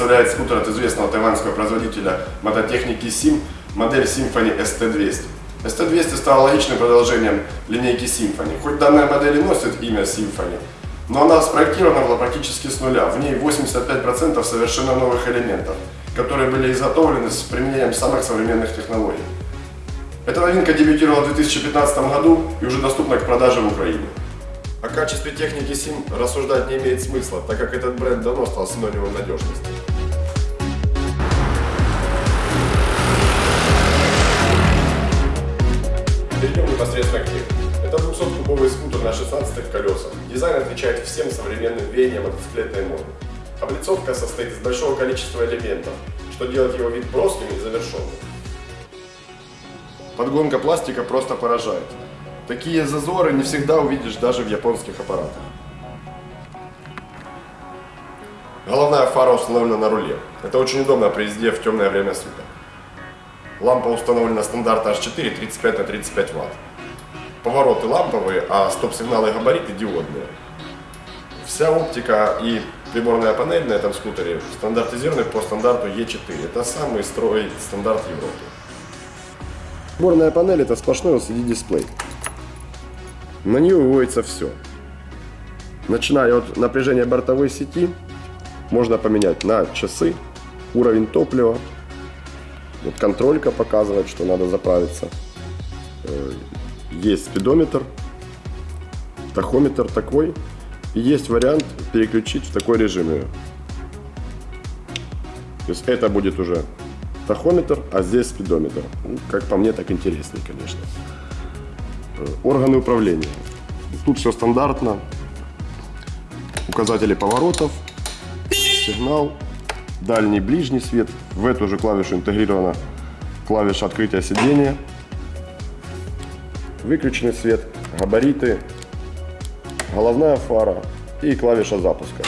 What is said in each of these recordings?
представляет скутер от известного тайваньского производителя мототехники SIM, модель Symphony ST200. ST200 стала логичным продолжением линейки Symphony. Хоть данная модель и носит имя Symphony, но она спроектирована была практически с нуля. В ней 85% совершенно новых элементов, которые были изготовлены с применением самых современных технологий. Эта новинка дебютировала в 2015 году и уже доступна к продаже в Украине. О качестве техники SIM рассуждать не имеет смысла, так как этот бренд давно стал синонимом надежности. Перейдем непосредственно к технике. Это 200-кубовый скутер на 16 колесах. Дизайн отвечает всем современным веяниям мотоциклетной моды. Облицовка состоит из большого количества элементов, что делает его вид броским и завершенным. Подгонка пластика просто поражает. Такие зазоры не всегда увидишь даже в японских аппаратах. Головная фара установлена на руле. Это очень удобно при езде в темное время суток. Лампа установлена стандарта H4 35 на 35 Вт. Повороты ламповые, а стоп-сигналы и габариты диодные. Вся оптика и приборная панель на этом скутере стандартизированы по стандарту E4. Это самый строй стандарт Европы. Приборная панель это сплошной LCD-дисплей. На нее выводится все. Начиная от напряжения бортовой сети, можно поменять на часы, уровень топлива. Вот контролька показывает, что надо заправиться. Э, есть спидометр, тахометр такой. И есть вариант переключить в такой режим ее. То есть это будет уже тахометр, а здесь спидометр. Ну, как по мне, так интереснее, конечно. Э, органы управления. Тут все стандартно. Указатели поворотов, сигнал, дальний, ближний свет. В эту же клавишу интегрирована клавиша открытия сидения. Выключенный свет, габариты, головная фара и клавиша запуска.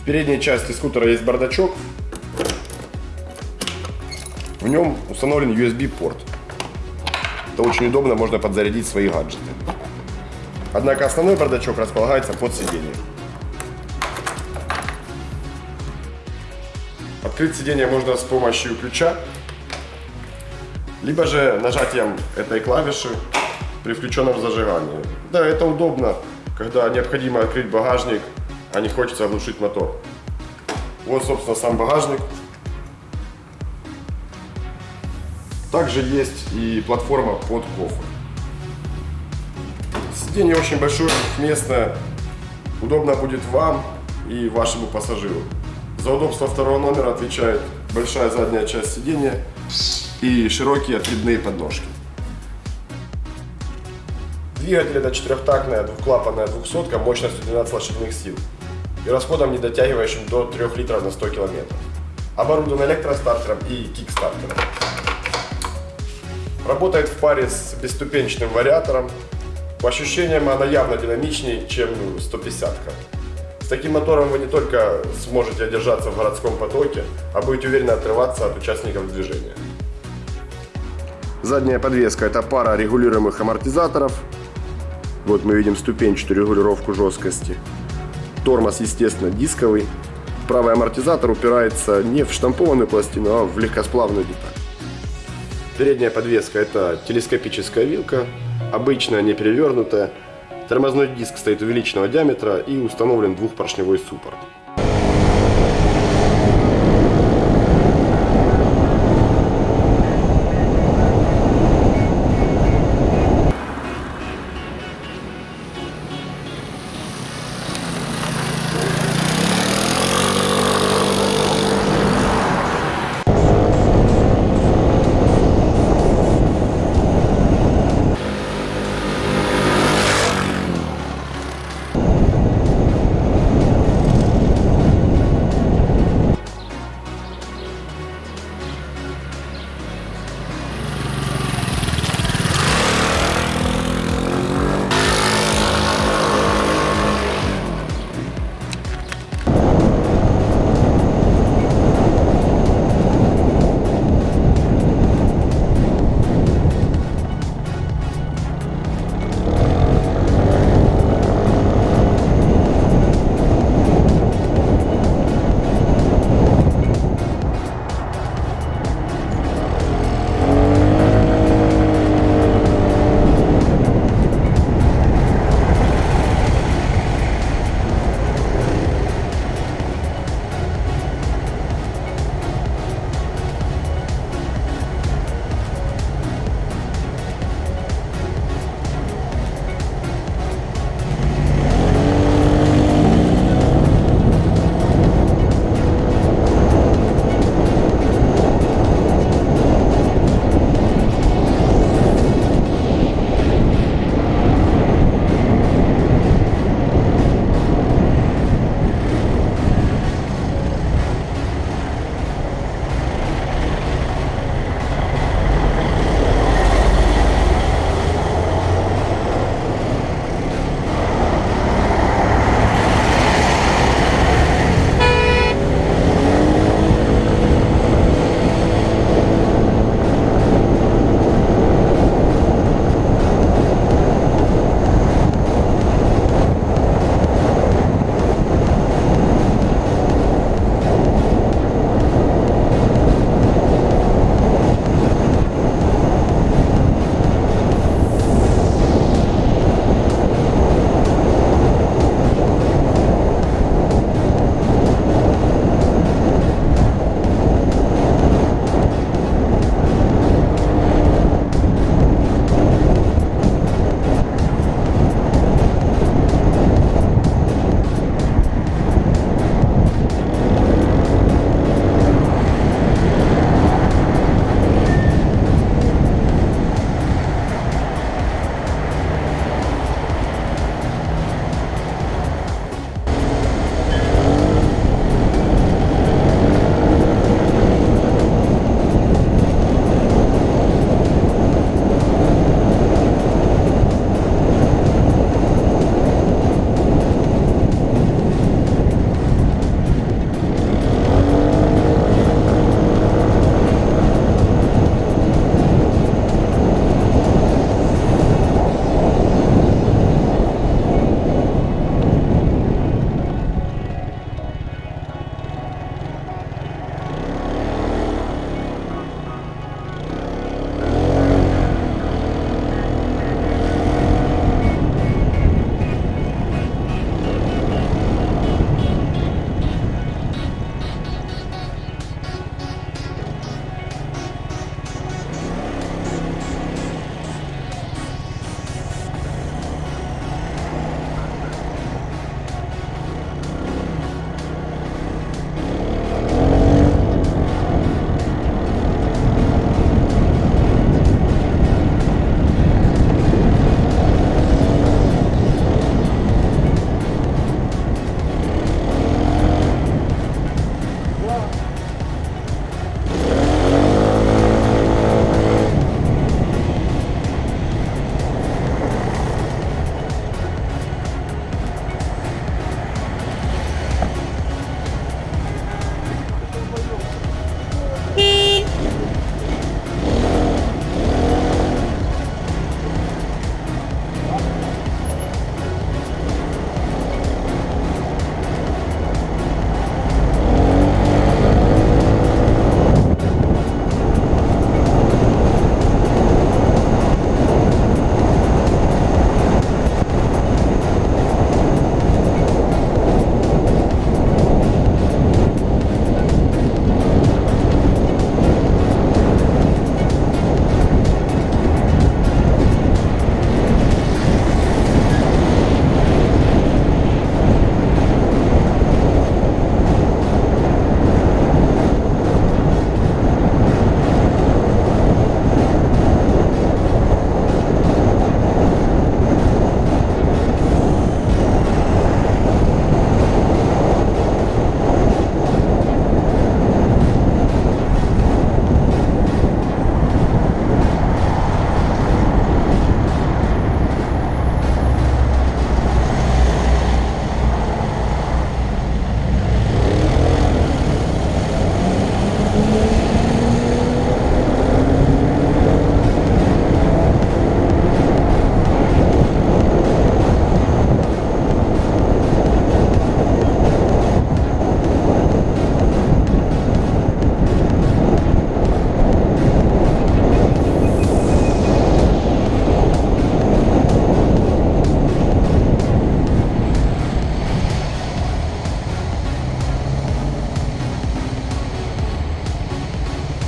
В передней части скутера есть бардачок, в нем установлен USB-порт. Это очень удобно, можно подзарядить свои гаджеты. Однако основной бардачок располагается под сиденьем. Открыть сиденье можно с помощью ключа, либо же нажатием этой клавиши при включенном зажигании. Да, это удобно, когда необходимо открыть багажник, а не хочется оглушить мотор. Вот, собственно, сам багажник. Также есть и платформа под кофр. Сиденье очень большое, местное. Удобно будет вам и вашему пассажиру. За удобство второго номера отвечает большая задняя часть сиденья и широкие откидные подножки. Двигатель это четырехтактная двухклапанная двухсотка мощностью 12 лошадиных сил и расходом не дотягивающим до 3 литров на 100 километров. Оборудован электростартером и кикстартером. Работает в паре с бесступенчатым вариатором. По ощущениям она явно динамичнее, чем 150-ка. С таким мотором вы не только сможете одержаться в городском потоке, а будете уверенно отрываться от участников движения. Задняя подвеска это пара регулируемых амортизаторов. Вот мы видим ступенчатую регулировку жесткости. Тормоз, естественно, дисковый. Правый амортизатор упирается не в штампованную пластину, а в легкосплавную деталь. Передняя подвеска это телескопическая вилка, обычная, не перевернутая. Тормозной диск стоит увеличенного диаметра и установлен двухпоршневой суппорт.